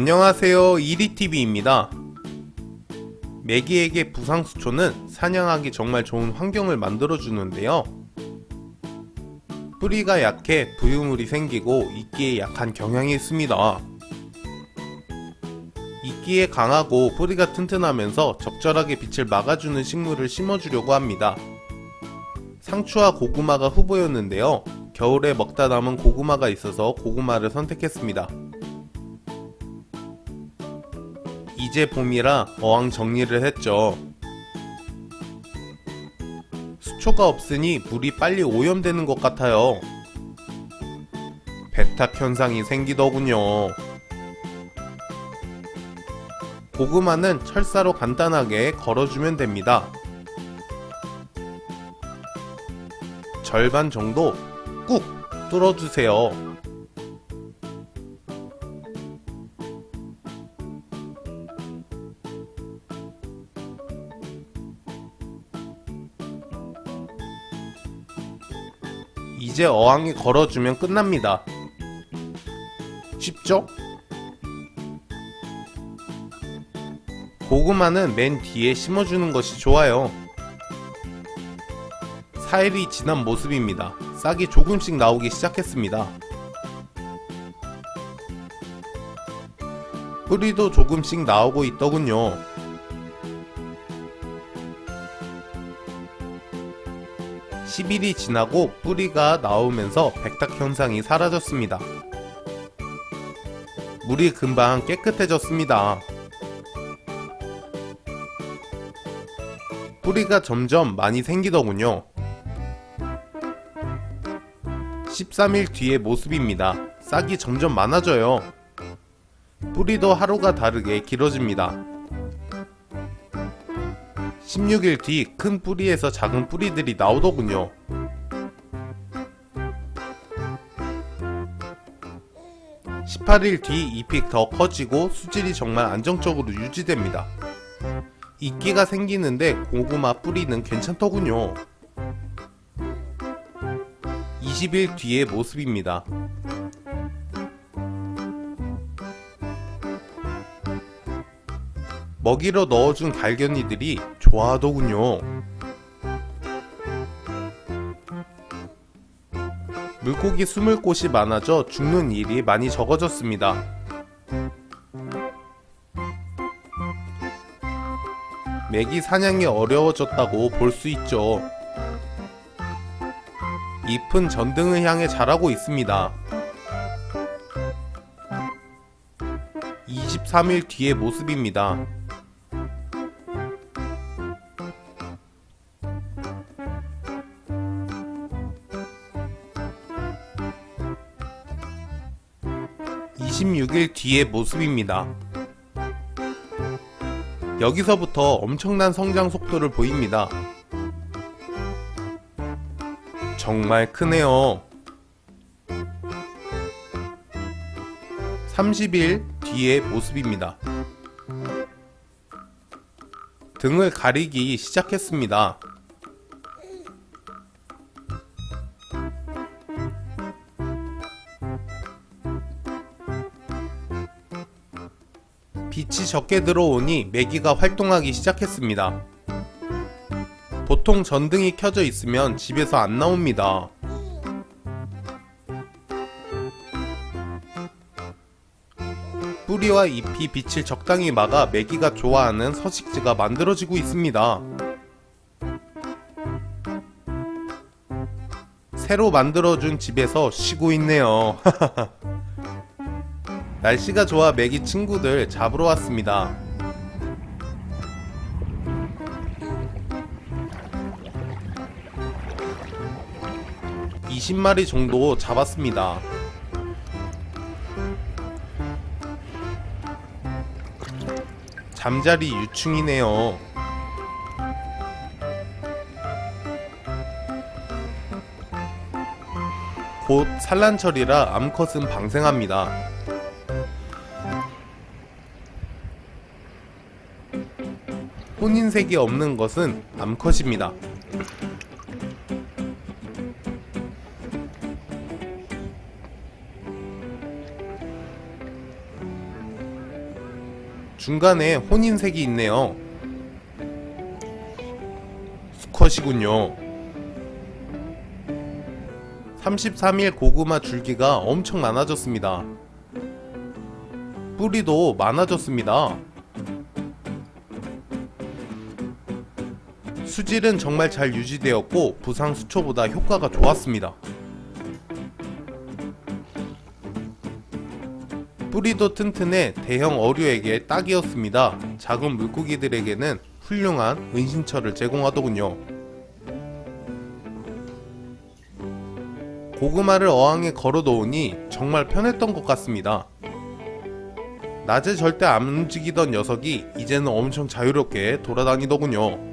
안녕하세요. 이리TV입니다. 메기에게 부상수초는 사냥하기 정말 좋은 환경을 만들어주는데요. 뿌리가 약해 부유물이 생기고 이끼에 약한 경향이 있습니다. 이끼에 강하고 뿌리가 튼튼하면서 적절하게 빛을 막아주는 식물을 심어주려고 합니다. 상추와 고구마가 후보였는데요. 겨울에 먹다 남은 고구마가 있어서 고구마를 선택했습니다 이제 봄이라 어항 정리를 했죠. 수초가 없으니 물이 빨리 오염되는 것 같아요. 배탁 현상이 생기더군요. 고구마는 철사로 간단하게 걸어주면 됩니다. 절반 정도 꾹 뚫어주세요. 이제 어항에 걸어주면 끝납니다. 쉽죠? 고구마는 맨 뒤에 심어주는 것이 좋아요. 4일이 지난 모습입니다. 싹이 조금씩 나오기 시작했습니다. 뿌리도 조금씩 나오고 있더군요. 10일이 지나고 뿌리가 나오면서 백탁 현상이 사라졌습니다. 물이 금방 깨끗해졌습니다. 뿌리가 점점 많이 생기더군요. 13일 뒤의 모습입니다. 싹이 점점 많아져요. 뿌리도 하루가 다르게 길어집니다. 16일 뒤 큰 뿌리에서 작은 뿌리들이 나오더군요. (18일) 뒤 잎이 더 커지고 수질이 정말 안정적으로 유지됩니다. 이끼가 생기는데 고구마 뿌리는 괜찮더군요. 20일 뒤의 모습입니다. 먹이로 넣어준 갈견이들이 좋아하더군요. 물고기 숨을 곳이 많아져 죽는 일이 많이 적어졌습니다. 메기 사냥이 어려워졌다고 볼 수 있죠. 잎은 전등을 향해 자라고 있습니다. 23일 뒤의 모습입니다. 26일 뒤의 모습입니다. 여기서부터 엄청난 성장 속도를 보입니다. 정말 크네요. 30일 뒤의 모습입니다. 등을 가리기 시작했습니다. 빛이 적게 들어오니 메기가 활동하기 시작했습니다. 보통 전등이 켜져 있으면 집에서 안 나옵니다. 뿌리와 잎이 빛을 적당히 막아 메기가 좋아하는 서식지가 만들어지고 있습니다. 새로 만들어준 집에서 쉬고 있네요. 날씨가 좋아 메기 친구들 잡으러 왔습니다. (20마리) 정도 잡았습니다. 잠자리 유충이네요. 곧 산란철이라 암컷은 방생합니다. 혼인색이 없는 것은 암컷입니다. 중간에 혼인색이 있네요. 수컷이군요. 33일 고구마 줄기가 엄청 많아졌습니다. 뿌리도 많아졌습니다. 수질은 정말 잘 유지되었고 부상 수초보다 효과가 좋았습니다. 뿌리도 튼튼해 대형 어류에게 딱이었습니다. 작은 물고기들에게는 훌륭한 은신처를 제공하더군요. 고구마를 어항에 걸어 놓으니 정말 편했던 것 같습니다. 낮에 절대 안 움직이던 녀석이 이제는 엄청 자유롭게 돌아다니더군요.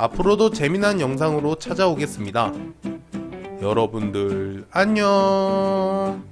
앞으로도 재미난 영상으로 찾아오겠습니다. 여러분들 안녕